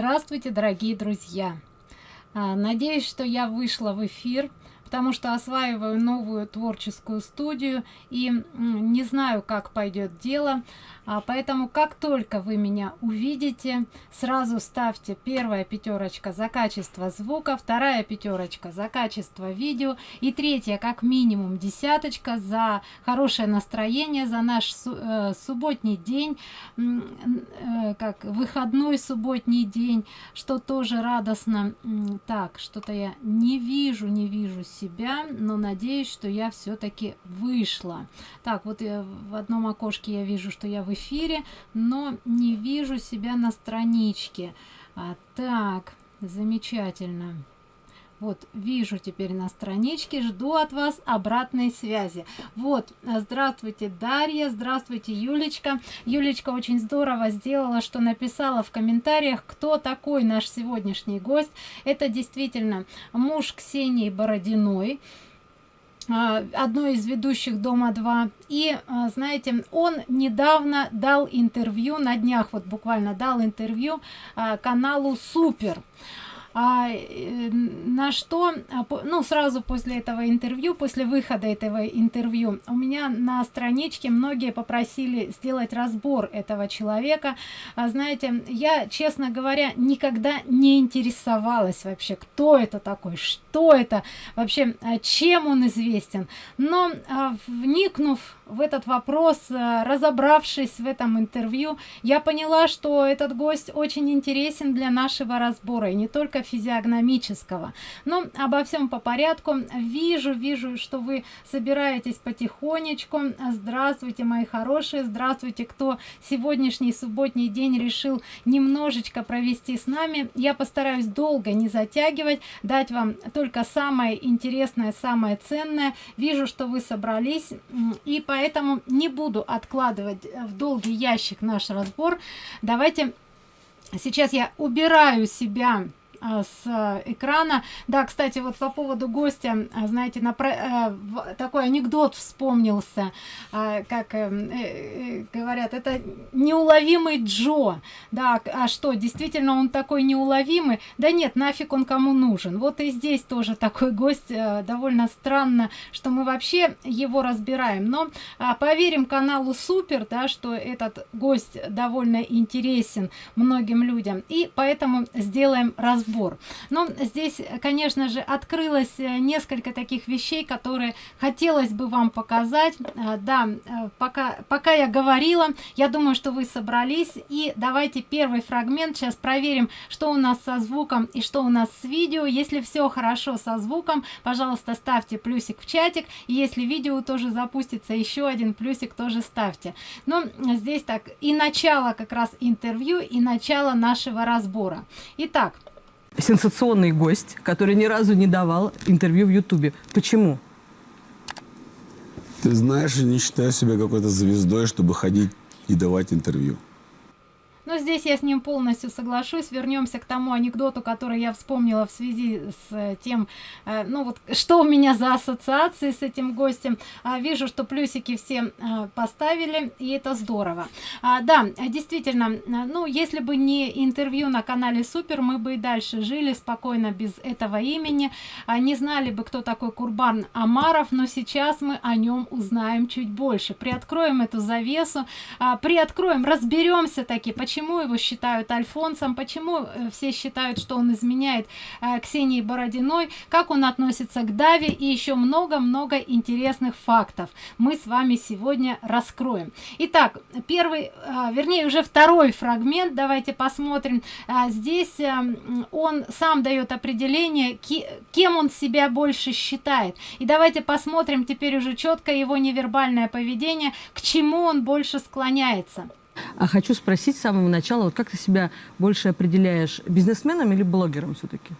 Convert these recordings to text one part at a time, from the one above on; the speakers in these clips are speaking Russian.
Здравствуйте, дорогие друзья! А, надеюсь, что я вышла в эфир потому что осваиваю новую творческую студию и не знаю как пойдет дело. А, поэтому как только вы меня увидите сразу ставьте первая пятерочка за качество звука вторая пятерочка за качество видео и третья как минимум десяточка за хорошее настроение за наш э, субботний день э, как выходной субботний день что тоже радостно. Так что-то я не вижу не вижу себя но надеюсь что я все-таки вышла. Так вот я в одном окошке я вижу что я в эфире но не вижу себя на страничке. А, так замечательно вот вижу теперь на страничке жду от вас обратной связи. Вот здравствуйте дарья здравствуйте юлечка. Юлечка очень здорово сделала что написала в комментариях кто такой наш сегодняшний гость. Это действительно муж ксении бородиной а, одной из ведущих дома 2 и а, знаете он недавно дал интервью на днях вот буквально дал интервью каналу супер а, э, на что а, ну сразу после этого интервью после выхода этого интервью у меня на страничке многие попросили сделать разбор этого человека. А, знаете я честно говоря никогда не интересовалась вообще кто это такой что это вообще а, чем он известен. Но а, вникнув в этот вопрос а, разобравшись в этом интервью я поняла что этот гость очень интересен для нашего разбора. И не только физиогномического. Но обо всем по порядку. Вижу вижу что вы собираетесь потихонечку. Здравствуйте мои хорошие. Здравствуйте кто сегодняшний субботний день решил немножечко провести с нами. Я постараюсь долго не затягивать дать вам только самое интересное самое ценное. Вижу что вы собрались и поэтому не буду откладывать в долгий ящик наш разбор. Давайте сейчас я убираю себя с экрана. Да кстати вот по поводу гостя а, знаете на э, такой анекдот вспомнился а, как э, э, говорят это неуловимый джо. Да а что действительно он такой неуловимый? Да нет нафиг он кому нужен. Вот и здесь тоже такой гость довольно странно что мы вообще его разбираем. Но поверим каналу супер да что этот гость довольно интересен многим людям. И поэтому сделаем разбор разбор но здесь конечно же открылось э, несколько таких вещей которые хотелось бы вам показать. Э, да э, пока пока я говорила я думаю что вы собрались. И давайте первый фрагмент. Сейчас проверим что у нас со звуком и что у нас с видео. Если все хорошо со звуком пожалуйста ставьте плюсик в чатик. Если видео тоже запустится еще один плюсик тоже ставьте. Но здесь так и начало как раз интервью и начало нашего разбора. Итак сенсационный гость, который ни разу не давал интервью в Ютубе. Почему? Ты знаешь, я не считаю себя какой-то звездой, чтобы ходить и давать интервью. Но здесь я с ним полностью соглашусь. Вернемся к тому анекдоту, который я вспомнила в связи с э, тем, э, ну вот, что у меня за ассоциации с этим гостем. А, вижу, что плюсики все э, поставили, и это здорово. А, да, действительно, ну, если бы не интервью на канале Супер, мы бы и дальше жили спокойно без этого имени. А, не знали бы, кто такой Курбан Амаров, но сейчас мы о нем узнаем чуть больше. Приоткроем эту завесу, приоткроем, разберемся таки, почему почему его считают альфонсом почему э, все считают что он изменяет э, ксении бородиной как он относится к даве и еще много-много интересных фактов мы с вами сегодня раскроем. Итак первый э, вернее уже второй фрагмент давайте посмотрим. Здесь он сам дает определение кем он себя больше считает. И давайте посмотрим теперь уже четко его невербальное поведение к чему он больше склоняется а хочу спросить с самого начала, вот как ты себя больше определяешь, бизнесменом или блогером все-таки?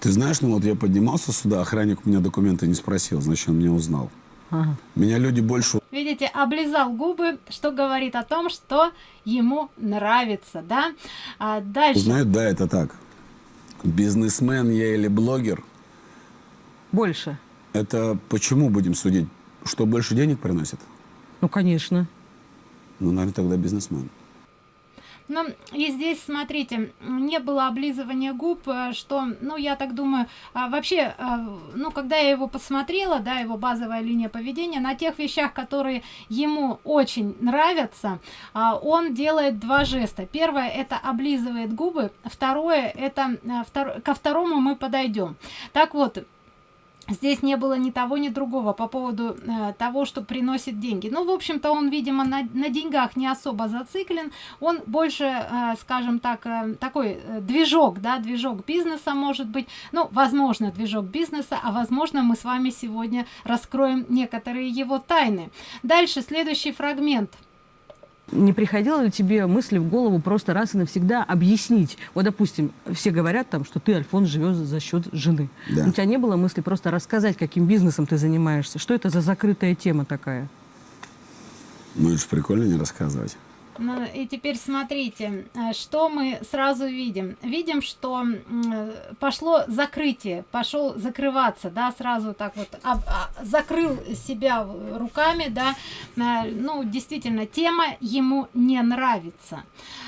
Ты знаешь, ну вот я поднимался сюда, охранник у меня документы не спросил, значит, он меня узнал. Ага. Меня люди больше... Видите, облизал губы, что говорит о том, что ему нравится, да? А дальше... Знают, да, это так. Бизнесмен я или блогер? Больше. Это почему будем судить? Что больше денег приносит? Ну, конечно. Ну, наверное, тогда бизнесмен. Ну, и здесь, смотрите, не было облизывания губ, э, что, ну, я так думаю, а, вообще, а, ну, когда я его посмотрела, да, его базовая линия поведения, на тех вещах, которые ему очень нравятся, а, он делает два жеста. Первое, это облизывает губы, второе, это, втор... ко второму мы подойдем. Так вот, здесь не было ни того ни другого по поводу э, того что приносит деньги. Ну в общем то он видимо на, на деньгах не особо зациклен. Он больше э, скажем так э, такой э, движок да движок бизнеса может быть. Ну возможно движок бизнеса а возможно мы с вами сегодня раскроем некоторые его тайны. Дальше следующий фрагмент не приходила ли тебе мысли в голову просто раз и навсегда объяснить? Вот, допустим, все говорят там, что ты, Альфон, живешь за счет жены. Да. У тебя не было мысли просто рассказать, каким бизнесом ты занимаешься? Что это за закрытая тема такая? Ну, это же прикольно не рассказывать. Ну, и теперь смотрите, э, что мы сразу видим. Видим, что пошло закрытие, пошел закрываться, да, сразу так вот а, а, закрыл себя руками, да. Э, ну, действительно, тема ему не нравится.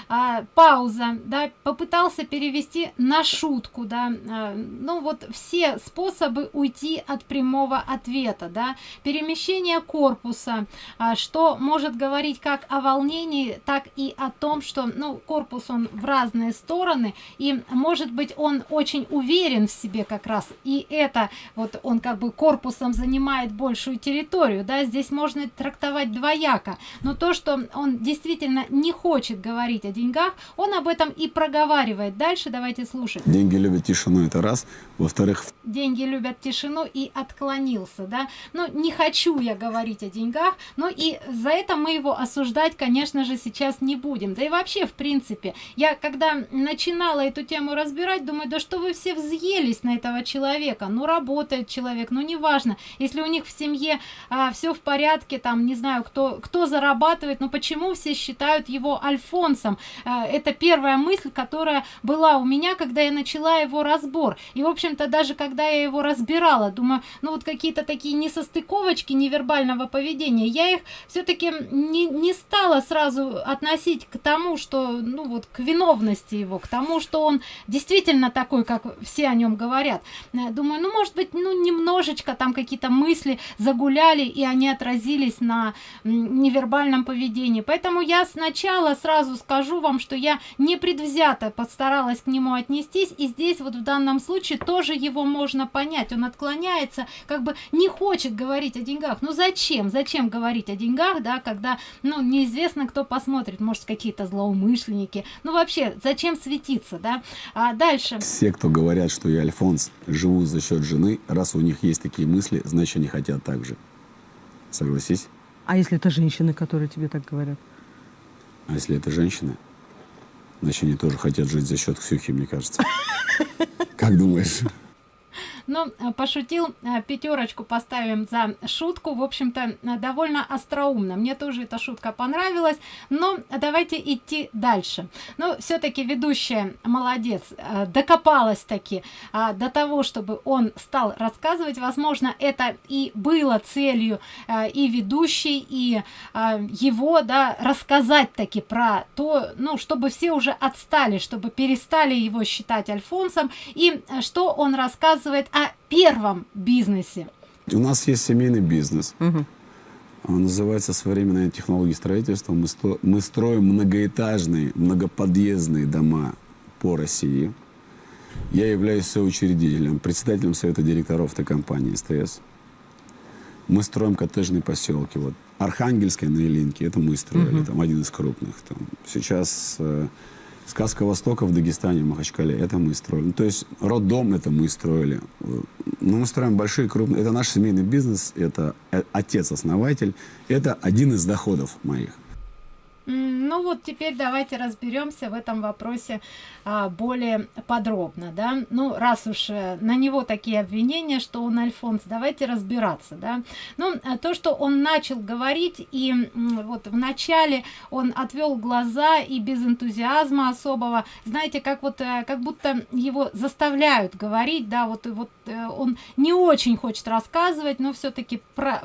А, пауза, да, попытался перевести на шутку, да. А, ну, вот все способы уйти от прямого ответа, да. Перемещение корпуса, а, что может говорить как о волнении, так и о том, что, ну, корпус он в разные стороны, и, может быть, он очень уверен в себе как раз, и это, вот он как бы корпусом занимает большую территорию, да, здесь можно трактовать двояко, но то, что он действительно не хочет говорить о деньгах, он об этом и проговаривает. Дальше давайте слушать. Деньги любят тишину, это раз. Во-вторых... Деньги любят тишину и отклонился, да. Ну, не хочу я говорить о деньгах, но и за это мы его осуждать, конечно же, сейчас не будем. Да и вообще, в принципе, я когда начинала эту тему разбирать, думаю, да что вы все взъелись на этого человека. Ну, работает человек, ну, неважно. Если у них в семье а, все в порядке, там, не знаю, кто, кто зарабатывает, но почему все считают его Альфонсом? А, это первая мысль, которая была у меня, когда я начала его разбор. И, в общем-то, даже когда я его разбирала, думаю, ну, вот какие-то такие несостыковочки невербального поведения, я их все-таки не, не стала сразу относить к тому, что, ну вот, к виновности его, к тому, что он действительно такой, как все о нем говорят. Э, думаю, ну, может быть, ну, немножечко там какие-то мысли загуляли, и они отразились на невербальном поведении. Поэтому я сначала сразу скажу вам, что я не предвзято постаралась к нему отнестись, и здесь вот в данном случае тоже его можно понять. Он отклоняется, как бы не хочет говорить о деньгах. Ну, зачем? Зачем говорить о деньгах, да, когда, ну, неизвестно, кто посмотрит смотрит, может, какие-то злоумышленники. Ну, вообще, зачем светиться, да? А дальше. Все, кто говорят, что я Альфонс, живу за счет жены, раз у них есть такие мысли, значит, они хотят так же. Согласись? А если это женщины, которые тебе так говорят? А если это женщины? Значит, они тоже хотят жить за счет Ксюхи, мне кажется. Как думаешь? Но э, пошутил э, пятерочку поставим за шутку. В общем-то э, довольно остроумно. Мне тоже эта шутка понравилась. Но давайте идти дальше. Но все-таки ведущая молодец докопалась таки до того чтобы он стал рассказывать. Возможно это и было целью и ведущей и его да рассказать таки про то ну чтобы все уже отстали чтобы перестали его считать альфонсом. И что он рассказывает о первом бизнесе. У нас есть семейный бизнес. Угу. Он называется «Современные технологии строительства». Мы, сто... мы строим многоэтажные, многоподъездные дома по России. Я являюсь соучредителем, председателем совета директоров этой компании СТС. Мы строим коттеджные поселки. Вот Архангельская на Илинке, это мы строили, угу. там один из крупных. Там. Сейчас э, Сказка Востока в Дагестане, в Махачкале, это мы строили. Ну, то есть роддом это мы строили. Ну, мы строим большие, крупные. Это наш семейный бизнес, это э, отец-основатель. Это один из доходов моих. Ну вот теперь давайте разберемся в этом вопросе а, более подробно, да. Ну раз уж э, на него такие обвинения, что он Альфонс, давайте разбираться, да. Ну а то, что он начал говорить и вот в начале он отвел глаза и без энтузиазма особого, знаете, как вот э, как будто его заставляют говорить, да, вот и вот э, он не очень хочет рассказывать, но все-таки про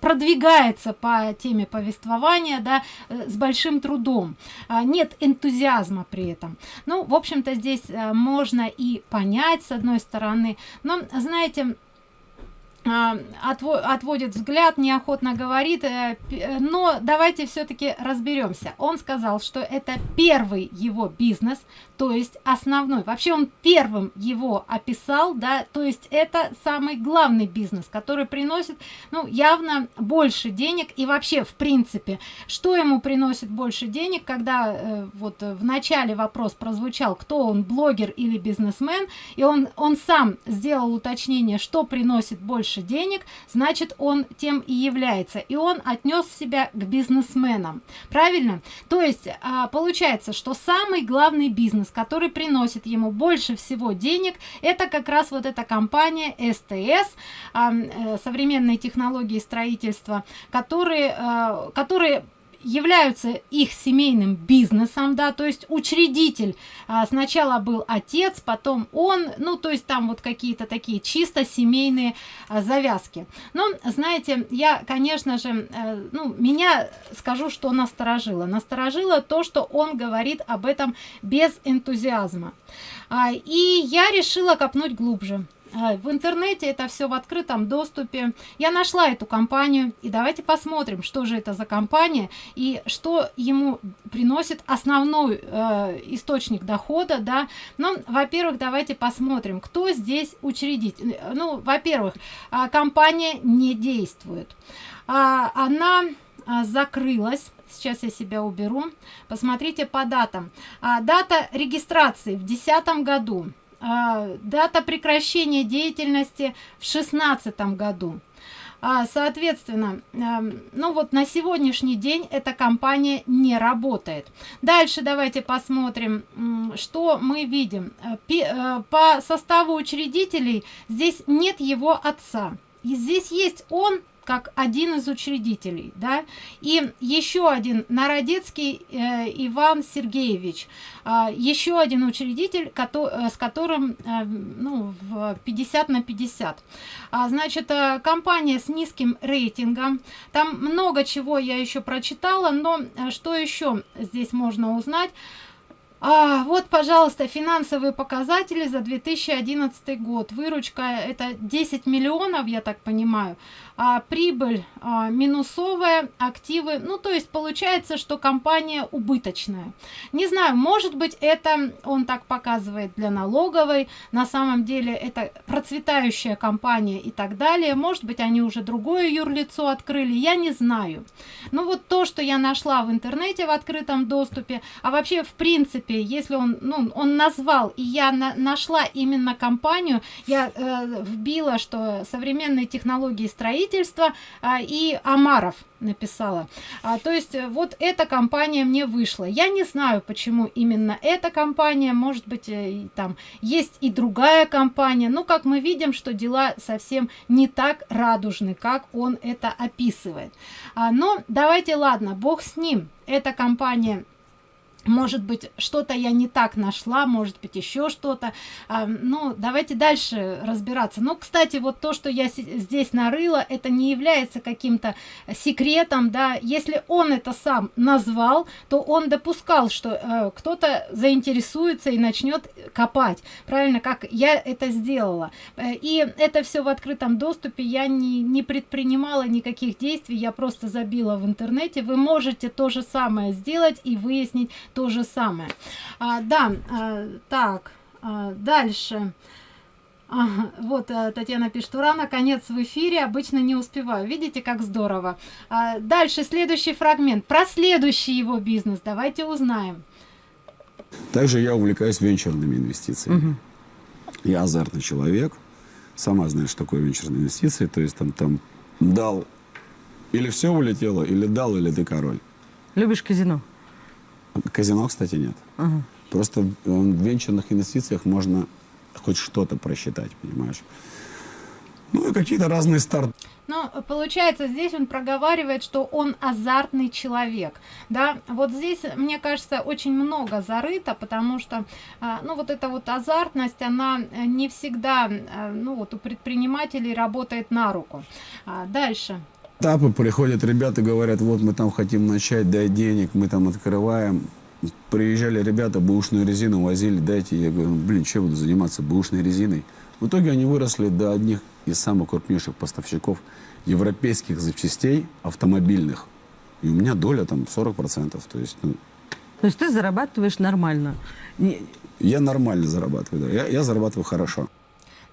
продвигается по теме повествования, да, э, с большим трудом. А, нет энтузиазма при этом. Ну, в общем-то, здесь э, можно и понять, с одной стороны, но, знаете, отводит взгляд, неохотно говорит, э, э, но давайте все-таки разберемся. Он сказал, что это первый его бизнес, то есть основной. Вообще он первым его описал, да, то есть это самый главный бизнес, который приносит, ну, явно больше денег и вообще, в принципе, что ему приносит больше денег, когда э, вот в начале вопрос прозвучал, кто он, блогер или бизнесмен, и он, он сам сделал уточнение, что приносит больше денег, значит, он тем и является, и он отнес себя к бизнесменам, правильно? То есть, а, получается, что самый главный бизнес, который приносит ему больше всего денег, это как раз вот эта компания СТС, э, современные технологии строительства, которые, э, которые являются их семейным бизнесом, да, то есть учредитель а, сначала был отец, потом он, ну, то есть там вот какие-то такие чисто семейные а, завязки. Но, знаете, я, конечно же, а, ну, меня, скажу, что насторожило. Насторожило то, что он говорит об этом без энтузиазма. А, и я решила копнуть глубже. А, в интернете это все в открытом доступе. Я нашла эту компанию и давайте посмотрим что же это за компания и что ему приносит основной э, источник дохода да. Ну во-первых давайте посмотрим кто здесь учредитель. Ну во-первых а, компания не действует. А, она закрылась. Сейчас я себя уберу. Посмотрите по датам. А, дата регистрации в десятом году дата прекращения деятельности в шестнадцатом году. А, соответственно а, ну вот на сегодняшний день эта компания не работает. Дальше давайте посмотрим что мы видим. По составу учредителей здесь нет его отца. И здесь есть он как один из учредителей да? И еще один народецкий э, иван сергеевич. Э, еще один учредитель который, э, с которым э, ну в 50 на 50 а, значит э, компания с низким рейтингом. Там много чего я еще прочитала но э, что еще здесь можно узнать? А, вот, пожалуйста, финансовые показатели за 2011 год. Выручка это 10 миллионов, я так понимаю а, прибыль а, минусовая активы. Ну то есть получается что компания убыточная. Не знаю может быть это он так показывает для налоговой. На самом деле это процветающая компания и так далее. Может быть они уже другое юрлицо открыли. Я не знаю. Ну вот то что я нашла в интернете в открытом доступе. А вообще в принципе если он ну он назвал и я на нашла именно компанию я э, вбила что современные технологии строительства строительства а, и Амаров написала. А, то есть э, вот эта компания мне вышла. Я не знаю, почему именно эта компания, может быть, э, там есть и другая компания. Но как мы видим, что дела совсем не так радужны, как он это описывает. А, но давайте, ладно, бог с ним. Эта компания может быть что-то я не так нашла может быть еще что-то. А, ну давайте дальше разбираться. Ну кстати вот то что я здесь нарыла это не является каким-то секретом да. Если он это сам назвал то он допускал что э, кто-то заинтересуется и начнет копать. Правильно? Как я это сделала. Э, и это все в открытом доступе. Я не не предпринимала никаких действий. Я просто забила в интернете. Вы можете то же самое сделать и выяснить то же самое а, да а, так а, дальше Ага, вот а, Татьяна пишет, ура, наконец в эфире, обычно не успеваю. Видите, как здорово. А, дальше, следующий фрагмент. Про следующий его бизнес давайте узнаем. Также я увлекаюсь венчурными инвестициями. Угу. Я азартный человек. Сама знаешь, что такое венчурные инвестиции. То есть там, там дал, или все улетело, или дал, или ты король. Любишь казино? Казино, кстати, нет. Ага. Просто в венчурных инвестициях можно хоть что-то просчитать, понимаешь? Ну и какие-то разные старты. Но получается, здесь он проговаривает, что он азартный человек. Да, вот здесь, мне кажется, очень много зарыто, потому что, а, ну, вот эта вот азартность, она не всегда, а, ну, вот у предпринимателей работает на руку. А, дальше. Этапы приходят ребята, говорят, вот мы там хотим начать, дай денег, мы там открываем. Приезжали ребята, бэушную резину возили, дайте. Я говорю, блин, что буду заниматься бэушной резиной? В итоге они выросли до одних из самых крупнейших поставщиков европейских запчастей автомобильных. И у меня доля там 40%. То есть, ну, то есть ты зарабатываешь нормально? Я нормально зарабатываю, да. Я, я зарабатываю хорошо.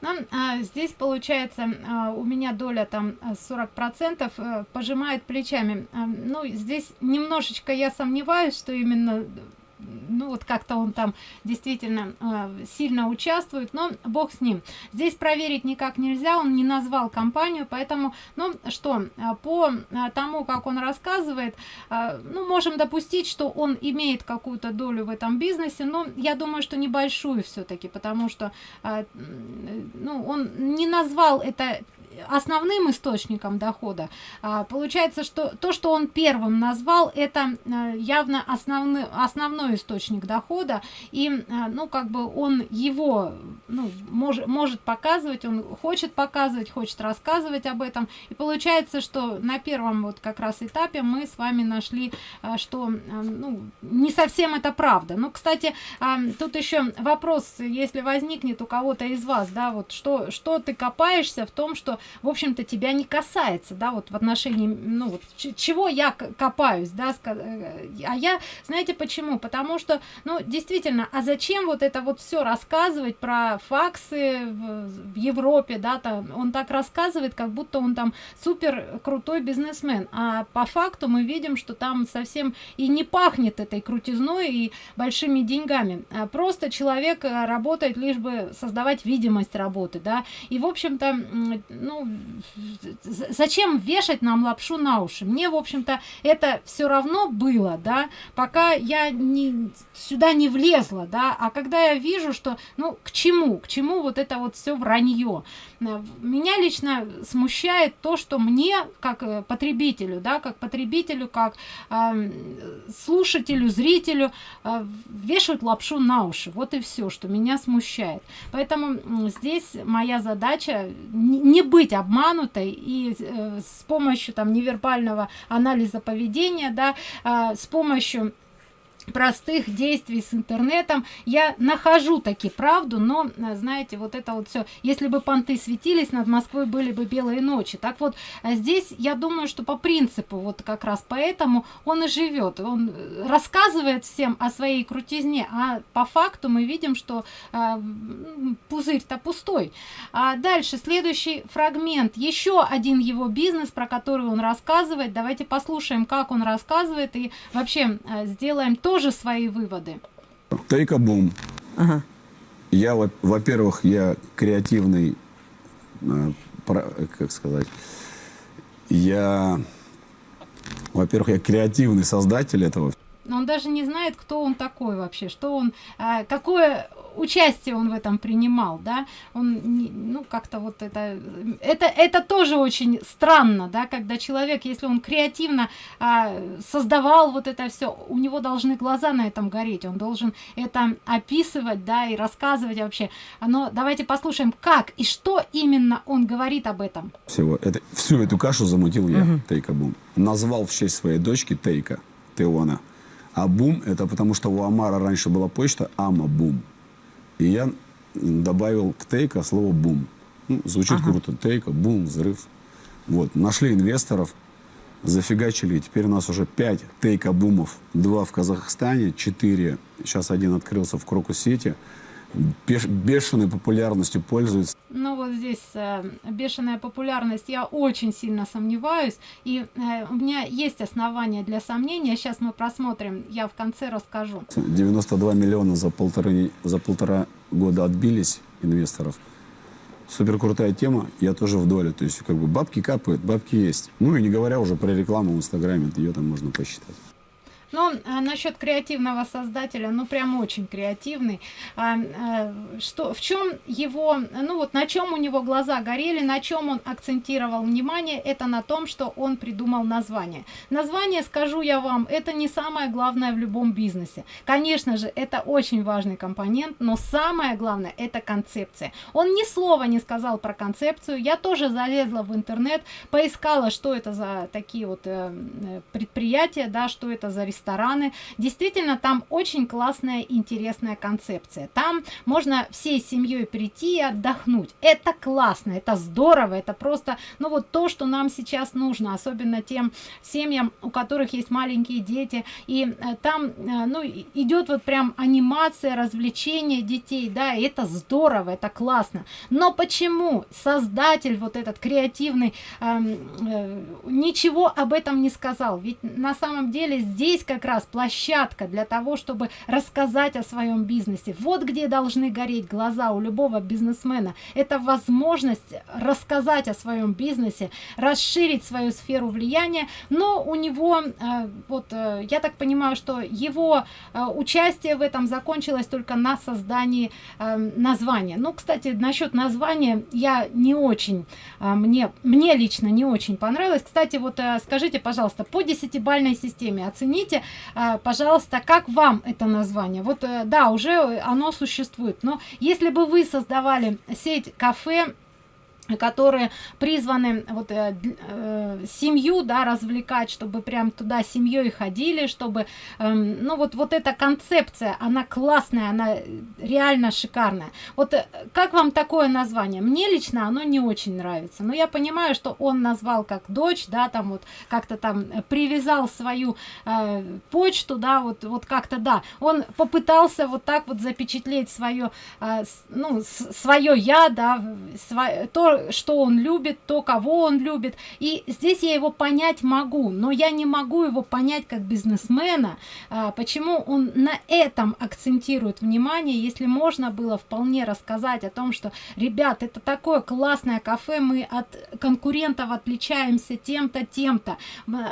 Ну, а, здесь получается а, у меня доля там 40 процентов а, пожимает плечами. А, ну здесь немножечко я сомневаюсь что именно ну вот как-то он там действительно э, сильно участвует но бог с ним. Здесь проверить никак нельзя он не назвал компанию поэтому ну что э, по э, тому как он рассказывает э, ну можем допустить что он имеет какую-то долю в этом бизнесе но я думаю что небольшую все-таки потому что э, ну он не назвал это основным источником дохода. А, получается что то что он первым назвал это а, явно основной основной источник дохода. И а, ну как бы он его ну, может может показывать он хочет показывать хочет рассказывать об этом. И получается что на первом вот как раз этапе мы с вами нашли что ну, не совсем это правда. Ну кстати тут еще вопрос если возникнет у кого-то из вас да вот что что ты копаешься в том что в общем-то тебя не касается да вот в отношении ну вот чего я копаюсь да э, а я знаете почему? Потому что ну действительно а зачем вот это вот все рассказывать про факсы в, в европе да там? Он так рассказывает как будто он там супер крутой бизнесмен а по факту мы видим что там совсем и не пахнет этой крутизной и большими деньгами. А просто человек э, работает лишь бы создавать видимость работы да. И в общем-то ну зачем вешать нам лапшу на уши? Мне в общем-то это все равно было да пока я не сюда не влезла да. А когда я вижу что ну к чему? К чему вот это вот все вранье меня лично смущает то что мне как э, потребителю да как потребителю как э, слушателю зрителю э, вешают лапшу на уши. Вот и все что меня смущает. Поэтому здесь моя задача не быть обманутой и э, с помощью там невербального анализа поведения да э, с помощью простых действий с интернетом. Я нахожу таки правду но э, знаете вот это вот все если бы понты светились над москвой были бы белые ночи. Так вот э, здесь я думаю что по принципу вот как раз поэтому он и живет он э, рассказывает всем о своей крутизне а по факту мы видим что э, пузырь-то пустой. А дальше следующий фрагмент. Еще один его бизнес про который он рассказывает. Давайте послушаем как он рассказывает и вообще сделаем то тоже свои выводы. Take бум. Ага. Я, во-первых, я креативный, э, как сказать, я, во-первых, я креативный создатель этого. Но он даже не знает, кто он такой вообще, что он, э, какое участие он в этом принимал, да, он, ну, как-то вот это, это, это тоже очень странно, да, когда человек, если он креативно а, создавал вот это все, у него должны глаза на этом гореть, он должен это описывать, да, и рассказывать вообще. Но давайте послушаем, как и что именно он говорит об этом. Всего, это, всю эту кашу замутил я, угу. Тейка Бум. Назвал в честь своей дочки Тейка, Теона. А Бум, это потому что у Амара раньше была почта Ама Бум. И я добавил к тейка слово бум. Ну, звучит ага. круто. Тейка, бум, взрыв. Вот. Нашли инвесторов, зафигачили. Теперь у нас уже 5 тейка-бумов. Два в Казахстане, четыре. Сейчас один открылся в Крокус-Сити бешеной популярностью пользуется. Ну вот здесь э, бешеная популярность, я очень сильно сомневаюсь, и э, у меня есть основания для сомнения, сейчас мы просмотрим, я в конце расскажу. 92 миллиона за полтора, за полтора года отбились инвесторов. Супер крутая тема, я тоже в доле, то есть как бы бабки капают, бабки есть. Ну и не говоря уже про рекламу в Инстаграме, ее там можно посчитать. Ну, а насчет креативного создателя, ну, прям очень креативный. А, а, что, в чем его, ну, вот на чем у него глаза горели, на чем он акцентировал внимание, это на том, что он придумал название. Название, скажу я вам, это не самое главное в любом бизнесе. Конечно же, это очень важный компонент, но самое главное, это концепция. Он ни слова не сказал про концепцию. Я тоже залезла в интернет, поискала, что это за такие вот э, э предприятия, да, что это за рестораны. Действительно, там очень классная, интересная концепция. Там можно всей семьей прийти и отдохнуть. Это классно, это здорово, это просто, ну вот то, что нам сейчас нужно, особенно тем семьям, у которых есть маленькие дети. И э, там, э, ну, идет вот прям анимация, развлечение детей, да, и это здорово, это классно. Но почему создатель вот этот креативный э, э, ничего об этом не сказал? Ведь на самом деле здесь как раз площадка для того, чтобы рассказать о своем бизнесе. Вот где должны гореть глаза у любого бизнесмена. Это возможность рассказать о своем бизнесе, расширить свою сферу влияния, но у него, э, вот э, я так понимаю, что его э, участие в этом закончилось только на создании названия. Ну, кстати, насчет названия я не очень, мне, мне лично не очень понравилось. Кстати, вот скажите, пожалуйста, по десятибальной системе оцените, скажите, а, пожалуйста, как вам это название? Вот, э, да, уже оно существует, но если бы вы создавали сеть кафе, которые призваны вот э, э, семью да развлекать чтобы прям туда семьей ходили чтобы э, ну вот вот эта концепция она классная она реально шикарная. Вот э, как вам такое название? Мне лично оно не очень нравится но я понимаю что он назвал как дочь да там вот как-то там привязал свою э, почту да вот вот как-то да. Он попытался вот так вот запечатлеть свое э, ну свое я да свое то что он любит, то, кого он любит. И здесь я его понять могу, но я не могу его понять как бизнесмена, а, почему он на этом акцентирует внимание, если можно было вполне рассказать о том, что, ребят, это такое классное кафе, мы от конкурентов отличаемся тем-то, тем-то.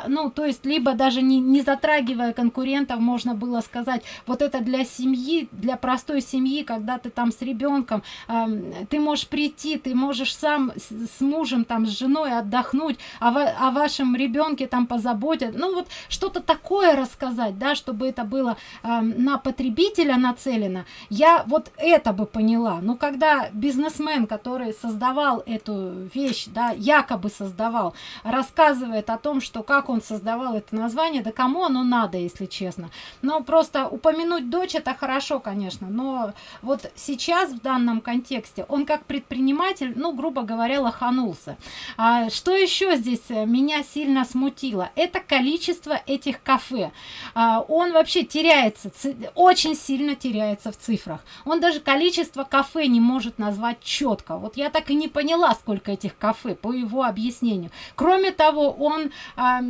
Ну, то есть, либо даже не, не затрагивая конкурентов, можно было сказать, вот это для семьи, для простой семьи, когда ты там с ребенком, э, ты можешь прийти, ты можешь сам с, с мужем там с женой отдохнуть о, о вашем ребенке там позаботят. Ну вот что-то такое рассказать да чтобы это было э, на потребителя нацелено. Я вот это бы поняла. Но когда бизнесмен который создавал эту вещь да якобы создавал рассказывает о том что как он создавал это название да кому оно надо если честно. Но просто упомянуть дочь это хорошо конечно но вот сейчас в данном контексте он как предприниматель ну грубо говоря лоханулся. А, что еще здесь э, меня сильно смутило? Это количество этих кафе. А, он вообще теряется, очень сильно теряется в цифрах. Он даже количество кафе не может назвать четко. Вот я так и не поняла, сколько этих кафе по его объяснению. Кроме того, он, а,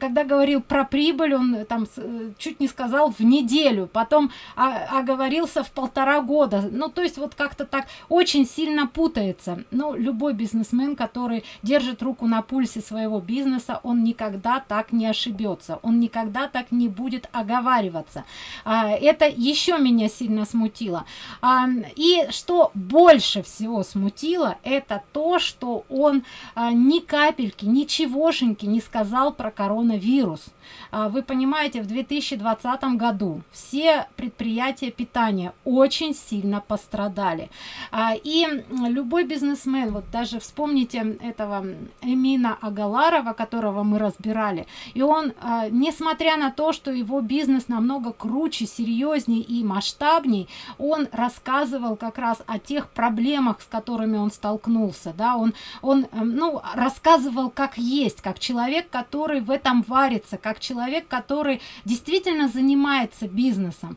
когда говорил про прибыль, он там э, чуть не сказал в неделю, потом оговорился в полтора года. Ну, то есть вот как-то так очень сильно путается. Ну, любой бизнесмен, который держит руку на пульсе своего бизнеса, он никогда так не ошибется, он никогда так не будет оговариваться. А, это еще меня сильно смутило. А, и что больше всего смутило, это то, что он а, ни капельки, ничегошеньки не сказал про коронавирус. Вы понимаете, в 2020 году все предприятия питания очень сильно пострадали. И любой бизнесмен, вот даже вспомните этого Эмина Агаларова, которого мы разбирали. И он, а, несмотря на то, что его бизнес намного круче, серьезнее и масштабней, он рассказывал как раз о тех проблемах, с которыми он столкнулся. Да? Он, он эм, ну, рассказывал как есть, как человек, который в этом варится, человек, который действительно занимается бизнесом.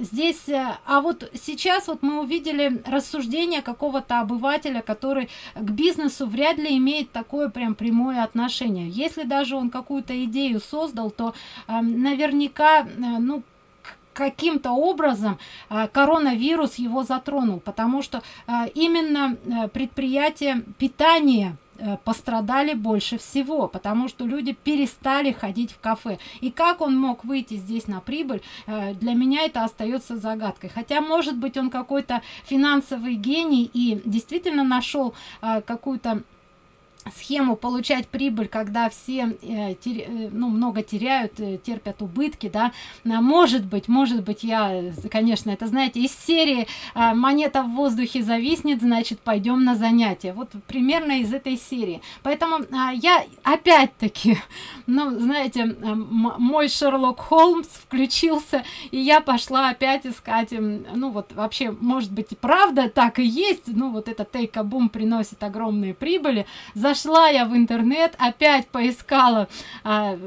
Здесь, э, а вот сейчас вот мы увидели рассуждение какого-то обывателя, который к бизнесу вряд ли имеет такое прям прямое отношение если даже он какую-то идею создал то наверняка э, ну каким-то образом э, коронавирус его затронул потому что э, именно э, предприятие питания пострадали больше всего, потому что люди перестали ходить в кафе. И как он мог выйти здесь на прибыль, э, для меня это остается загадкой. Хотя, может быть, он какой-то финансовый гений и действительно нашел э, какую-то схему получать прибыль когда все э, э, ну много теряют э, терпят убытки да. А, может быть может быть я конечно это знаете из серии э, монета в воздухе зависнет значит пойдем на занятия вот примерно из этой серии. Поэтому э, я опять-таки ну знаете мой шерлок холмс включился и я пошла опять искать ну вот вообще может быть правда так и есть ну вот это тейка бум приносит огромные прибыли. За зашла я в интернет, опять поискала а,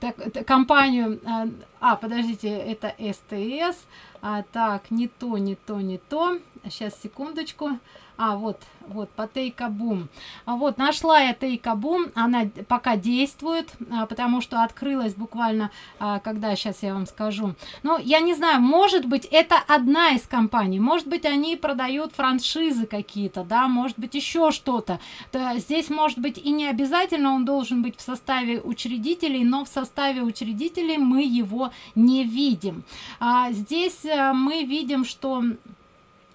так, компанию, а, а, подождите, это СТС, а, так, не то, не то, не то, сейчас, секундочку, а, вот, вот по тейкабум. А вот нашла я тейкабум. Она пока действует а, потому что открылась буквально а, когда сейчас я вам скажу. Но я не знаю может быть это одна из компаний. Может быть они продают франшизы какие-то да может быть еще что-то. Здесь может быть и не обязательно он должен быть в составе учредителей но в составе учредителей мы его не видим. А, здесь а, мы видим что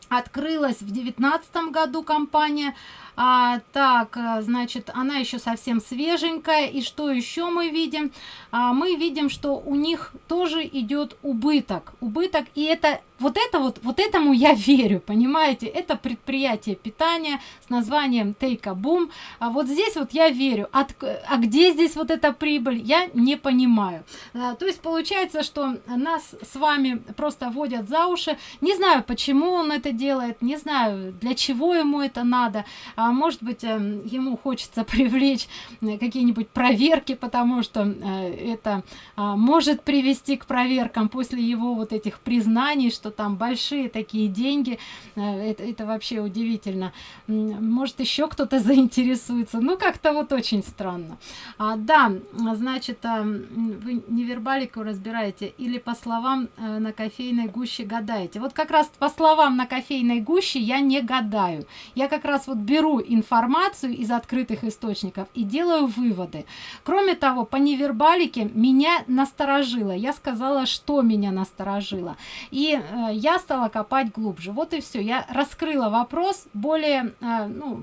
открылась в девятнадцатом году компания а, так э, значит она еще совсем свеженькая. И что еще мы видим? А, мы видим что у них тоже идет убыток. Убыток и это вот это вот вот этому я верю понимаете? Это предприятие питания с названием тейка бум а вот здесь вот я верю. От, а где здесь вот эта прибыль я не понимаю. А, то есть получается что нас с вами просто водят за уши. Не знаю почему он это делает не знаю для чего ему это надо. А, может быть э, ему хочется привлечь э, какие-нибудь проверки потому что э, это э, может привести к проверкам после его вот этих признаний что там большие такие деньги. Э, это, это вообще удивительно. Может еще кто-то заинтересуется. Ну как-то вот очень странно. А, да значит а, вы невербалику разбираете или по словам а, на кофейной гуще гадаете? Вот как раз по словам на кофейной гуще я не гадаю. Я как раз вот беру информацию из открытых источников и делаю выводы. Кроме того по невербалике меня насторожило. Я сказала что меня насторожило. И э, я стала копать глубже. Вот и все я раскрыла вопрос более э, ну,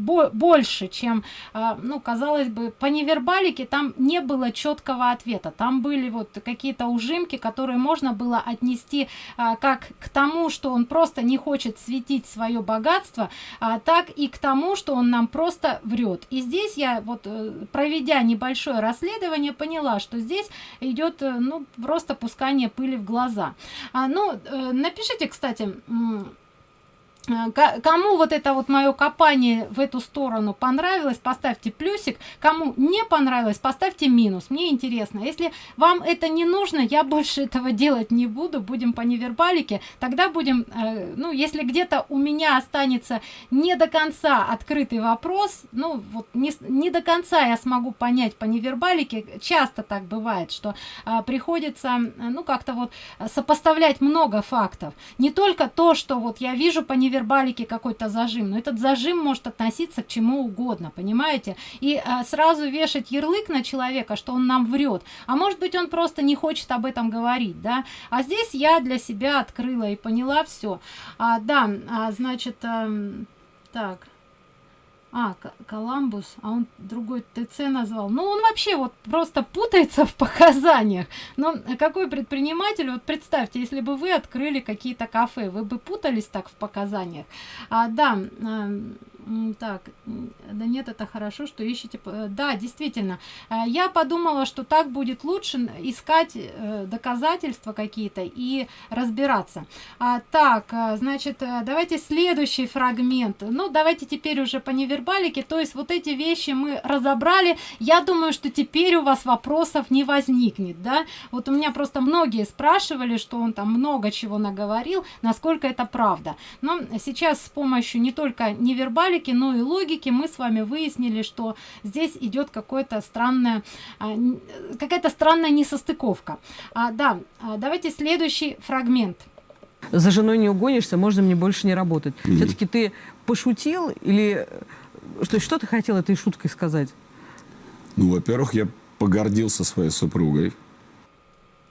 бо больше чем э, ну казалось бы по невербалике там не было четкого ответа. Там были вот какие-то ужимки которые можно было отнести э, как к тому что он просто не хочет светить свое богатство а, так и к тому что он нам просто врет. И здесь я вот проведя небольшое расследование поняла что здесь идет ну просто пускание пыли в глаза. А, ну напишите кстати Э, кому вот это вот мое копание в эту сторону понравилось поставьте плюсик. Кому не понравилось поставьте минус. Мне интересно. Если вам это не нужно я больше этого делать не буду. Будем по невербалике. Тогда будем э, ну если где-то у меня останется не до конца открытый вопрос ну вот не, не до конца я смогу понять по невербалике. Часто так бывает что э, приходится ну как-то вот сопоставлять много фактов. Не только то что вот я вижу по невербалике вербалике какой-то зажим. Но этот зажим может относиться к чему угодно понимаете? И а, сразу вешать ярлык на человека что он нам врет. А может быть он просто не хочет об этом говорить да? А здесь я для себя открыла и поняла все а, да а, значит а, так а коламбус а он другой тц назвал ну он вообще вот просто путается в показаниях. Но какой предприниматель вот представьте если бы вы открыли какие-то кафе вы бы путались так в показаниях? А да так да нет это хорошо что ищете да действительно. Э, я подумала что так будет лучше искать э, доказательства какие-то и разбираться. А, так э, значит давайте следующий фрагмент. Ну давайте теперь уже по невербалике то есть вот эти вещи мы разобрали. Я думаю что теперь у вас вопросов не возникнет да? Вот у меня просто многие спрашивали что он там много чего наговорил насколько это правда. Но сейчас с помощью не только невербалики логики но и логики мы с вами выяснили что здесь идет какое-то странное а, какая-то странная несостыковка а, да а, давайте следующий фрагмент за женой не угонишься можно мне больше не работать mm -hmm. все-таки ты пошутил или что, что ты хотел этой шуткой сказать? Ну, во-первых, я погордился своей супругой.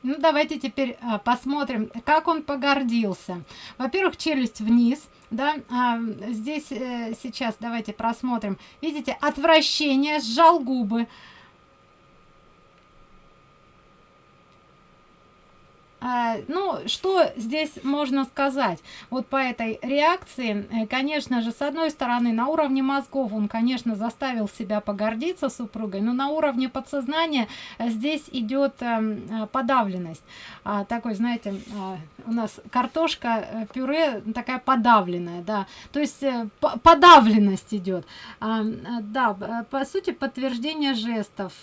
Ну, давайте теперь а, посмотрим, как он погордился. Во-первых, челюсть вниз, да, а, здесь э, сейчас давайте просмотрим. Видите, отвращение, сжал губы, ну, что здесь можно сказать? Вот по этой реакции, э, конечно же, с одной стороны, на уровне мозгов он, конечно, заставил себя погордиться супругой, но на уровне подсознания э, здесь идет эм, э, подавленность. А, такой, знаете, а, у нас картошка, пюре такая подавленная, да, то есть подавленность идет. Да, по сути, подтверждение жестов.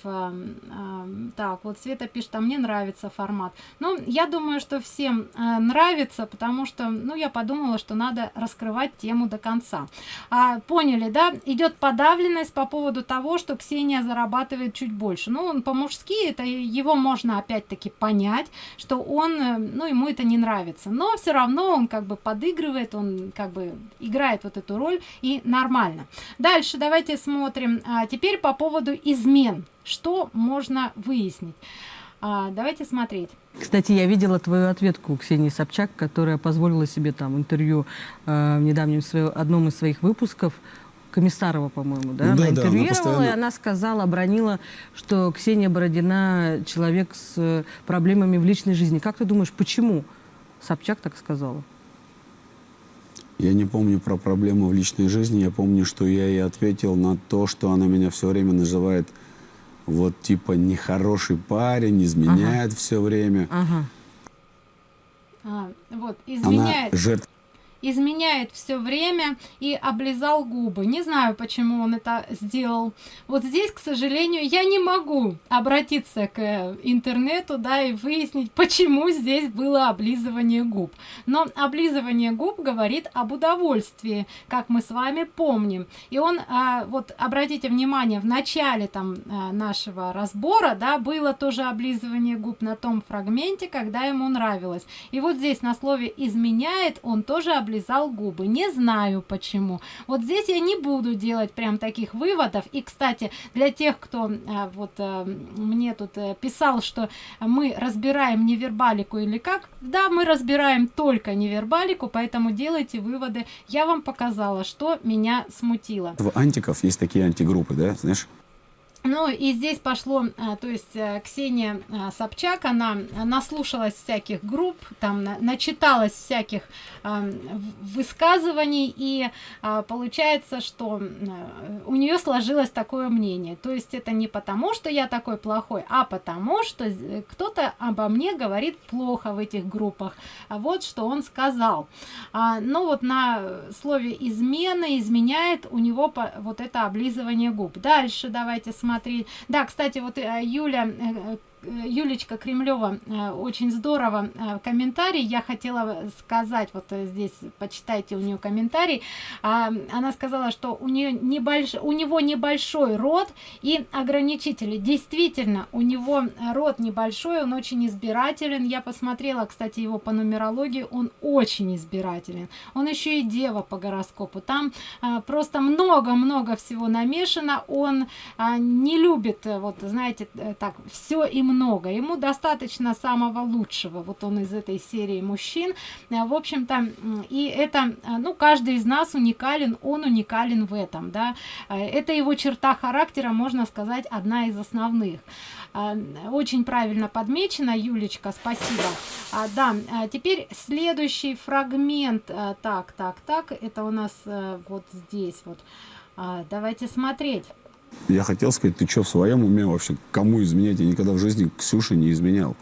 Так, вот Света пишет, а мне нравится формат. Ну, я думаю, что всем э, нравится, потому что, ну, я подумала, что надо раскрывать тему до конца. А, поняли, да? Идет подавленность по поводу того, что Ксения зарабатывает чуть больше. Ну, он по-мужски, это его можно опять-таки понять, что он, э, ну, ему это не нравится. Но все равно он как бы подыгрывает, он как бы играет вот эту роль и нормально. Дальше давайте смотрим. А, теперь по поводу измен. Что можно выяснить? А, давайте смотреть. Кстати, я видела твою ответку у Ксении Собчак, которая позволила себе там интервью э, в недавнем свое, одном из своих выпусков. Комиссарова, по-моему, да? Ну, да, она интервьюировала, да, она постоянно... и она сказала, обронила, что Ксения Бородина человек с проблемами в личной жизни. Как ты думаешь, почему Собчак так сказала? Я не помню про проблемы в личной жизни. Я помню, что я ей ответил на то, что она меня все время называет вот типа нехороший парень, изменяет ага. все время. Ага. А, вот, изменяет. Она жертва изменяет все время и облизал губы. Не знаю, почему он это сделал. Вот здесь, к сожалению, я не могу обратиться к э, интернету, да, и выяснить, почему здесь было облизывание губ. Но облизывание губ говорит об удовольствии, как мы с вами помним. И он, а, вот обратите внимание, в начале там а, нашего разбора, да, было тоже облизывание губ на том фрагменте, когда ему нравилось. И вот здесь на слове изменяет он тоже облизал губы. Не знаю почему. Вот здесь я не буду делать прям таких выводов. И, кстати, для тех, кто а, вот а, мне тут а, писал, что мы разбираем невербалику или как, да, мы разбираем только невербалику, поэтому делайте выводы. Я вам показала, что меня смутило. В антиков есть такие антигруппы, да, знаешь? Ну и здесь пошло, а, то есть э, Ксения а, Собчак, она наслушалась всяких групп, там начиталась всяких а, высказываний, и получается, что у нее сложилось такое мнение. То есть это не потому, что я такой плохой, а потому, что кто-то обо мне говорит плохо в этих группах. Вот что он сказал. Ну вот на слове измена, изменяет у него вот это облизывание губ. Дальше давайте смотрим смотреть. Да, кстати, вот э, Юля э, Юлечка Кремлева э, очень здорово э, комментарий. Я хотела сказать вот э, здесь почитайте у нее комментарий. А, она сказала что у нее небольшой у него небольшой рот и ограничители. Действительно у него рот небольшой он очень избирателен. Я посмотрела кстати его по нумерологии он очень избирателен. Он еще и дева по гороскопу. Там просто много-много всего намешано. Он не любит вот знаете так все и много ему достаточно самого лучшего. Вот он из этой серии мужчин. Э, в общем-то и это э, ну каждый из нас уникален он уникален в этом да. Э, это его черта характера можно сказать одна из основных. Очень правильно подмечено юлечка спасибо. А, да теперь следующий фрагмент. Так так так это у нас вот здесь вот. Давайте смотреть я хотел сказать, ты что, в своем уме вообще? Кому изменять? Я никогда в жизни Ксюше не изменял.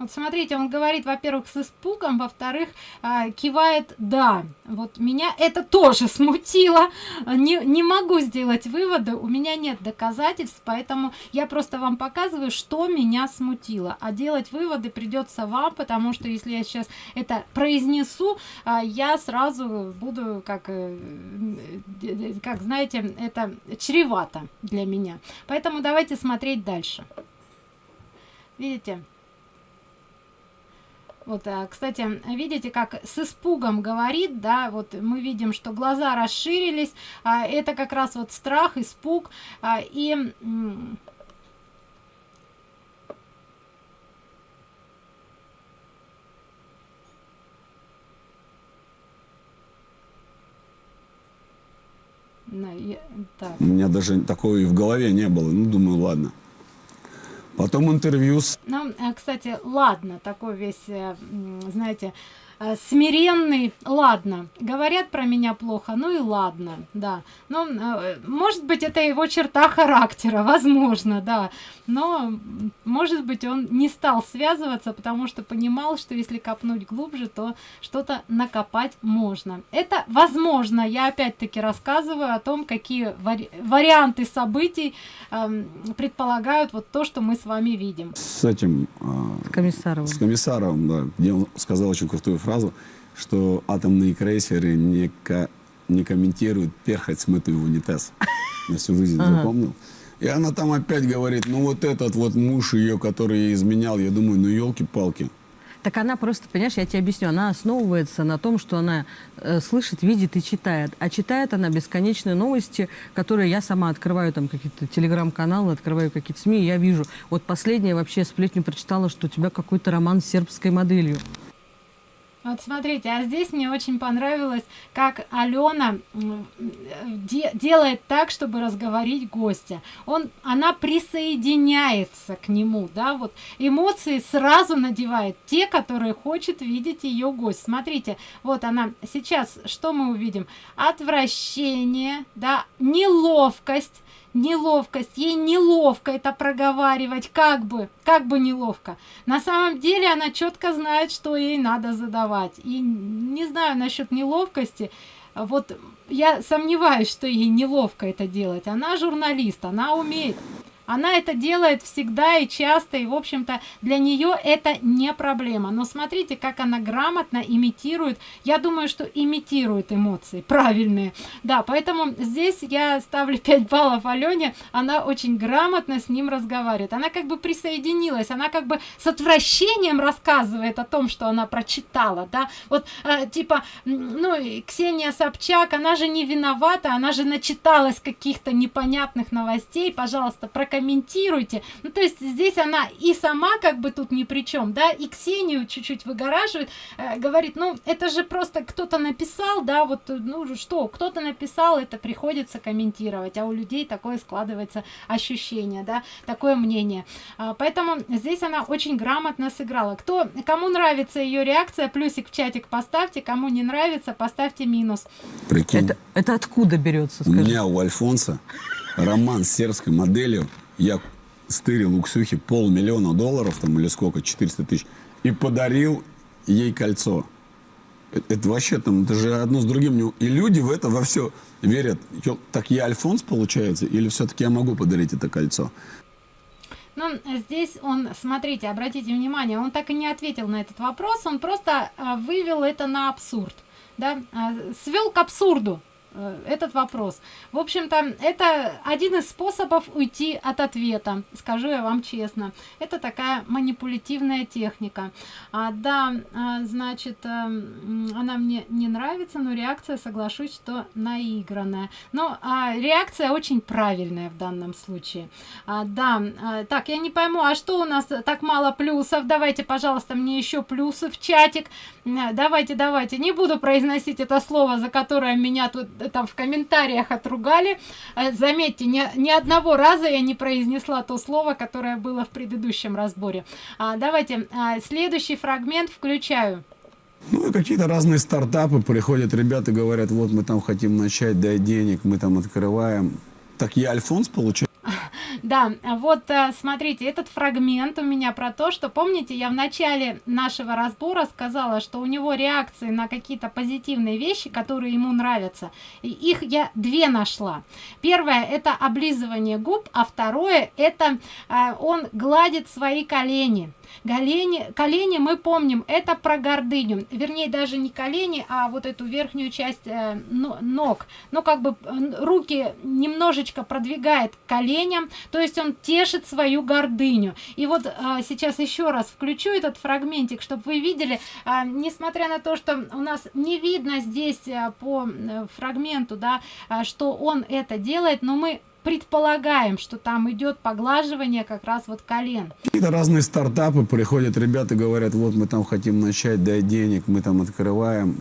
Вот смотрите, он говорит, во-первых, с испугом, во-вторых, э, кивает «да». Вот меня это тоже смутило. Не, не могу сделать выводы, у меня нет доказательств, поэтому я просто вам показываю, что меня смутило. А делать выводы придется вам, потому что если я сейчас это произнесу, э, я сразу буду, как, э, как знаете, это чревато для меня. Поэтому давайте смотреть дальше. Видите? Вот, а, кстати, видите, как с испугом говорит, да, вот мы видим, что глаза расширились, а, это как раз вот страх, испуг, а, и У меня даже такого и в голове не было. Ну, думаю, ладно. Потом интервью с... Ну, кстати, ладно, такой весь, э, знаете, смиренный, ладно, говорят про меня плохо, ну и ладно, да. Ну, э, может быть, это его черта характера, возможно, да. Но, может быть, он не стал связываться, потому что понимал, что если копнуть глубже, то что-то накопать можно. Это возможно. Я опять-таки рассказываю о том, какие вари варианты событий э, предполагают вот то, что мы с вами видим. С этим... Э, с Комиссаровым. С Комиссаровым, да. Где он сказал очень крутую фразу фразу, что атомные крейсеры не, ко не комментируют перхоть, смытую в унитаз. Я всю жизнь ага. запомнил. И она там опять говорит, ну вот этот вот муж ее, который ей изменял, я думаю, ну елки-палки. Так она просто, понимаешь, я тебе объясню, она основывается на том, что она э, слышит, видит и читает. А читает она бесконечные новости, которые я сама открываю, там какие-то телеграм-каналы, открываю какие-то СМИ, и я вижу. Вот последняя вообще сплетню прочитала, что у тебя какой-то роман с сербской моделью. Вот смотрите, а здесь мне очень понравилось, как Алена де делает так, чтобы разговорить гостя. Он, она присоединяется к нему, да, вот эмоции сразу надевает те, которые хочет видеть ее гость. Смотрите, вот она сейчас, что мы увидим? Отвращение, да, неловкость, неловкость ей неловко это проговаривать как бы как бы неловко. На самом деле она четко знает что ей надо задавать. И не знаю насчет неловкости. Вот я сомневаюсь что ей неловко это делать. Она журналист она умеет она это делает всегда и часто, и, в общем-то, для нее это не проблема. Но смотрите, как она грамотно имитирует. Я думаю, что имитирует эмоции правильные. Да, поэтому здесь я ставлю 5 баллов Алене. Она очень грамотно с ним разговаривает. Она как бы присоединилась, она как бы с отвращением рассказывает о том, что она прочитала, да. Вот, э, типа, ну, Ксения Собчак, она же не виновата, она же начиталась каких-то непонятных новостей. Пожалуйста, прокомментируйте комментируйте. Ну, то есть здесь она и сама как бы тут ни при чем, да, и Ксению чуть-чуть выгораживает, э, говорит, ну, это же просто кто-то написал, да, вот, ну, что, кто-то написал, это приходится комментировать, а у людей такое складывается ощущение, да, такое мнение. А, поэтому здесь она очень грамотно сыграла. Кто, кому нравится ее реакция, плюсик в чатик поставьте, кому не нравится, поставьте минус. Прикинь. Это, это откуда берется, скажи? У меня у Альфонса роман с сербской моделью я стырил у Ксюхи полмиллиона долларов, там, или сколько, 400 тысяч, и подарил ей кольцо. Это, это вообще там, это же одно с другим. И люди в это во все верят. Так я Альфонс, получается, или все-таки я могу подарить это кольцо? Ну, здесь он, смотрите, обратите внимание, он так и не ответил на этот вопрос, он просто э, вывел это на абсурд, да, э, свел к абсурду этот вопрос. В общем-то, это один из способов уйти от ответа, скажу я вам честно. Это такая манипулятивная техника. А, да, а, значит, а, она мне не нравится, но реакция, соглашусь, что наигранная. Но а, реакция очень правильная в данном случае. А, да, а, так, я не пойму, а что у нас так мало плюсов? Давайте, пожалуйста, мне еще плюсы в чатик. Давайте, давайте. Не буду произносить это слово, за которое меня тут там в комментариях отругали. Э, заметьте, ни, ни одного раза я не произнесла то слово, которое было в предыдущем разборе. А, давайте а, следующий фрагмент включаю. Ну, какие-то разные стартапы приходят, ребята говорят, вот мы там хотим начать, дай денег, мы там открываем. Так я Альфонс получаю. Да, вот э, смотрите, этот фрагмент у меня про то, что, помните, я в начале нашего разбора сказала, что у него реакции на какие-то позитивные вещи, которые ему нравятся. И их я две нашла. Первое это облизывание губ, а второе это э, он гладит свои колени колени колени мы помним это про гордыню. Вернее даже не колени а вот эту верхнюю часть э, ног. Но как бы руки немножечко продвигает коленям то есть он тешит свою гордыню. И вот а, сейчас еще раз включу этот фрагментик чтобы вы видели а, несмотря на то что у нас не видно здесь а, по а, фрагменту да а, что он это делает но мы предполагаем, что там идет поглаживание как раз вот колен. Какие-то разные стартапы приходят, ребята говорят, вот мы там хотим начать, дай денег, мы там открываем.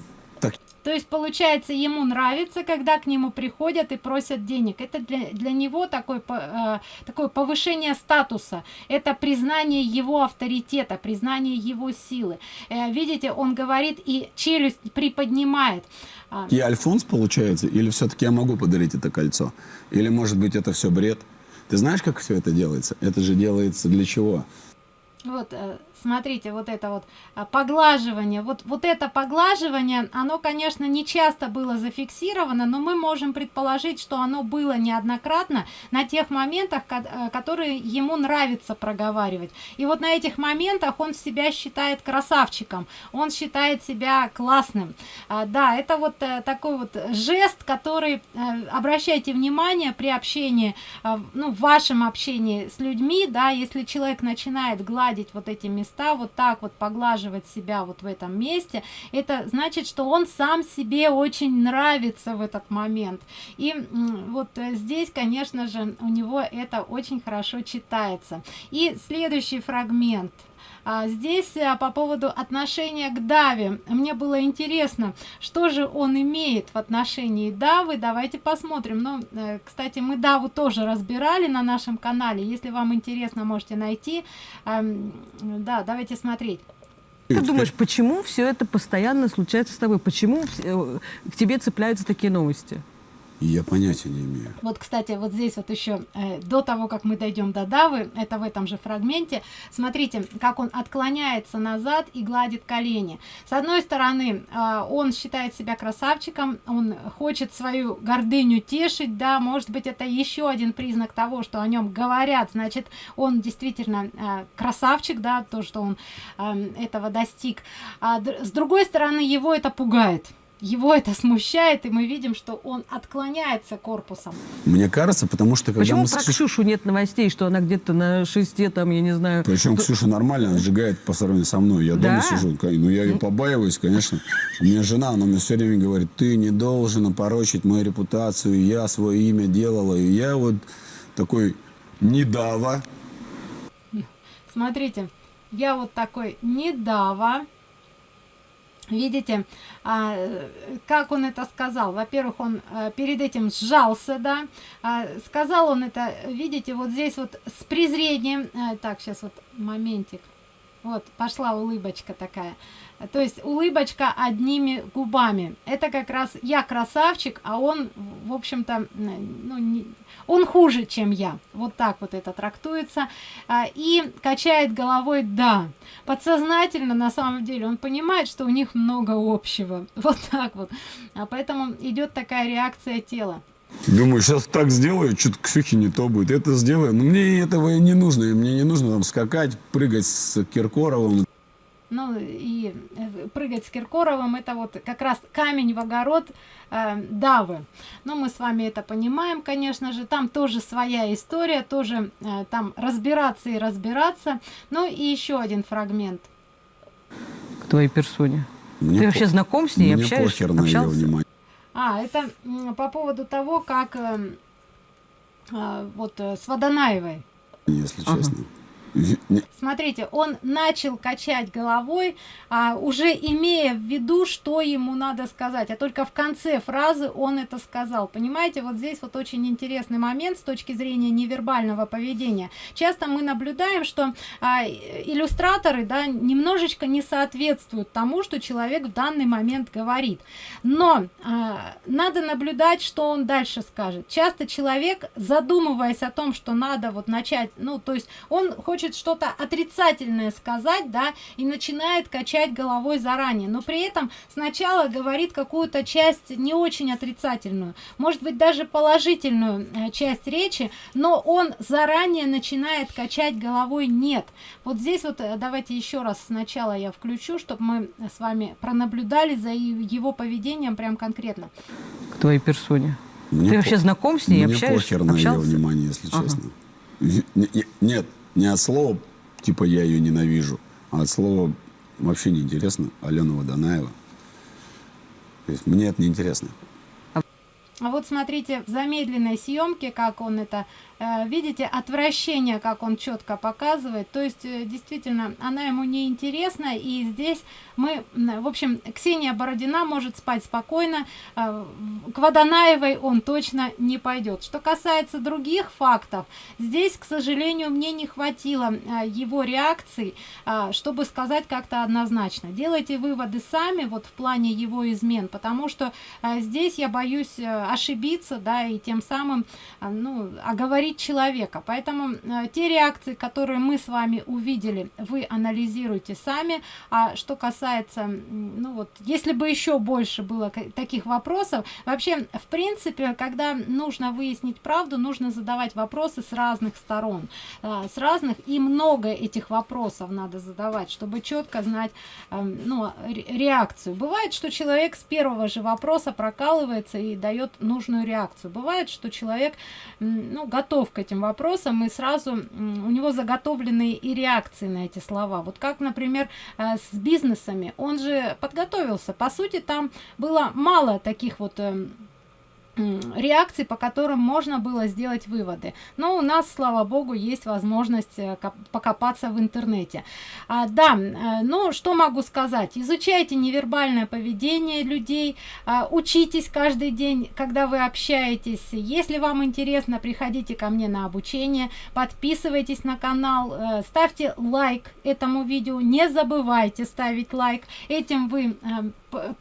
То есть, получается, ему нравится, когда к нему приходят и просят денег. Это для, для него такой, э, такое повышение статуса. Это признание его авторитета, признание его силы. Э, видите, он говорит и челюсть приподнимает. А. Я Альфонс, получается? Или все-таки я могу подарить это кольцо? Или, может быть, это все бред? Ты знаешь, как все это делается? Это же делается для чего? Вот, э, смотрите вот это вот а, поглаживание. Вот вот это поглаживание оно конечно не часто было зафиксировано но мы можем предположить что оно было неоднократно на тех моментах э, которые ему нравится проговаривать. И вот на этих моментах он себя считает красавчиком он считает себя классным. А, да это вот э, такой вот жест который э, обращайте внимание при общении ну в вашем общении с людьми да если человек начинает гладить вот этими места вот так вот поглаживать себя вот в этом месте это значит что он сам себе очень нравится в этот момент. И вот э, здесь конечно же у него это очень хорошо читается. И следующий фрагмент здесь а, по поводу отношения к даве. Мне было интересно что же он имеет в отношении давы. Давайте посмотрим. Ну э, кстати мы даву тоже разбирали на нашем канале. Если вам интересно можете найти. Эм, да давайте смотреть. Ты думаешь, почему все это постоянно случается с тобой? Почему э, к тебе цепляются такие новости? Я понятия не имею. Вот, кстати, вот здесь вот еще, э, до того, как мы дойдем до Давы, это в этом же фрагменте, смотрите, как он отклоняется назад и гладит колени. С одной стороны, э, он считает себя красавчиком, он хочет свою гордыню тешить, да, может быть, это еще один признак того, что о нем говорят, значит, он действительно э, красавчик, да, то, что он э, этого достиг. А с другой стороны, его это пугает его это смущает, и мы видим, что он отклоняется корпусом. Мне кажется, потому что... Когда Почему мы про Ксюшу нет новостей, что она где-то на шесте, там, я не знаю... Причем то... Ксюша нормально, она сжигает по сравнению со мной. Я да? дома сижу, ну я ее ну. побаиваюсь, конечно. У меня жена, она мне все время говорит, ты не должен опорочить мою репутацию, я свое имя делала, и я вот такой недава. Смотрите, я вот такой недава видите а, как он это сказал? Во-первых он а, перед этим сжался да? А, сказал он это видите вот здесь вот с презрением а, так сейчас вот моментик. Вот пошла улыбочка такая. То есть улыбочка одними губами. Это как раз я красавчик а он в общем-то ну, не, он хуже чем я вот так вот это трактуется а, и качает головой да подсознательно на самом деле он понимает что у них много общего вот так вот а поэтому идет такая реакция тела Думаю, сейчас так сделаю, что-то не то будет. Это сделаю. Но мне этого не нужно. Мне не нужно там скакать, прыгать с Киркоровым. Ну и э, прыгать с Киркоровым это вот как раз камень в огород э, Давы. Но мы с вами это понимаем, конечно же. Там тоже своя история, тоже э, там разбираться и разбираться. Ну и еще один фрагмент. К твоей персоне. Мне Ты вообще знаком с ней, мне общаешься? Похер на ее внимание. А, это по поводу того, как э, э, вот э, с Водонаевой. Если ага. честно. Смотрите, он начал качать головой, а, уже имея в виду, что ему надо сказать, а только в конце фразы он это сказал. Понимаете, вот здесь вот очень интересный момент с точки зрения невербального поведения. Часто мы наблюдаем, что а, иллюстраторы да, немножечко не соответствуют тому, что человек в данный момент говорит. Но а, надо наблюдать, что он дальше скажет. Часто человек, задумываясь о том, что надо вот начать, ну, то есть он хочет хочет что-то отрицательное сказать, да, и начинает качать головой заранее, но при этом сначала говорит какую-то часть не очень отрицательную, может быть даже положительную э, часть речи, но он заранее начинает качать головой нет. Вот здесь вот э, давайте еще раз сначала я включу, чтобы мы с вами пронаблюдали за его поведением прям конкретно. К твоей персоне. Мне Ты вообще знаком с ней, Мне общаешься? похер на ее внимание, если ага. честно. Нет, не от слова, типа я ее ненавижу, а от слова вообще неинтересно. Алена Водонаева. То есть мне это неинтересно. А вот смотрите в замедленной съемке, как он это видите отвращение как он четко показывает. То есть э, действительно она ему не интересна и здесь мы в общем ксения бородина может спать спокойно э, к водонаевой он точно не пойдет что касается других фактов здесь к сожалению мне не хватило его реакции чтобы сказать как-то однозначно. Делайте выводы сами вот в плане его измен потому что здесь я боюсь ошибиться да и тем самым ну оговорить говорит человека. Поэтому э, те реакции которые мы с вами увидели вы анализируйте сами. А что касается ну вот если бы еще больше было таких вопросов вообще в принципе когда нужно выяснить правду нужно задавать вопросы с разных сторон. Э, с разных и много этих вопросов надо задавать чтобы четко знать э, ну реакцию. Бывает что человек с первого же вопроса прокалывается и дает нужную реакцию. Бывает что человек ну готов готов к этим вопросам и сразу у него заготовленные и реакции на эти слова. Вот как например э, с бизнесами. Он же подготовился. По сути там было мало таких вот эм, реакций по которым можно было сделать выводы. Но у нас слава богу есть возможность э, покопаться в интернете. А, да э, ну что могу сказать? Изучайте невербальное поведение людей а, учитесь каждый день когда вы общаетесь. Если вам интересно приходите ко мне на обучение подписывайтесь на канал э, ставьте лайк этому видео. Не забывайте ставить лайк. Этим вы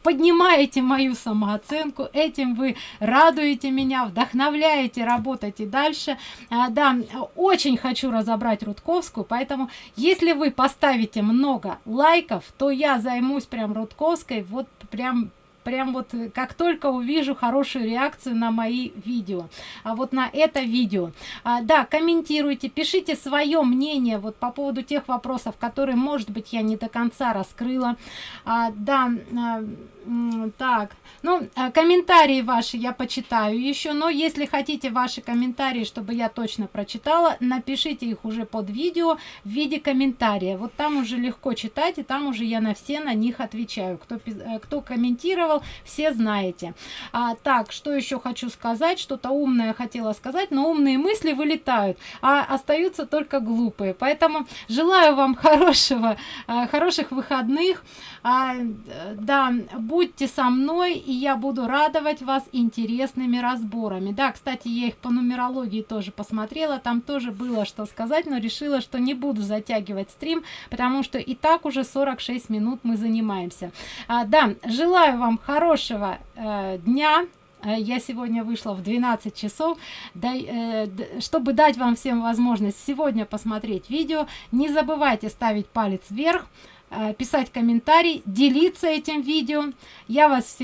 поднимаете мою самооценку этим вы радуете меня вдохновляете работать и дальше. А, да очень хочу разобрать рудковскую поэтому если вы поставите много лайков то я займусь прям рудковской вот прям прям вот э, как только увижу хорошую реакцию на мои видео. А вот на это видео. А, да комментируйте пишите свое мнение вот по поводу тех вопросов которые может быть я не до конца раскрыла. А, да а, так. Ну а, комментарии ваши я почитаю еще но если хотите ваши комментарии чтобы я точно прочитала напишите их уже под видео в виде комментария. Вот там уже легко читать и там уже я на все на них отвечаю. Кто э, кто комментировал все знаете. А, так что еще хочу сказать? Что-то умное хотела сказать но умные мысли вылетают а остаются только глупые. Поэтому желаю вам хорошего а, хороших выходных. А, да будьте со мной и я буду радовать вас интересными разборами. Да кстати я их по нумерологии тоже посмотрела там тоже было что сказать но решила что не буду затягивать стрим потому что и так уже 46 минут мы занимаемся. А, да желаю вам хорошего э, дня. Э, я сегодня вышла в 12 часов. Дай, э, чтобы дать вам всем возможность сегодня посмотреть видео не забывайте ставить палец вверх писать комментарий делиться этим видео. Я вас всех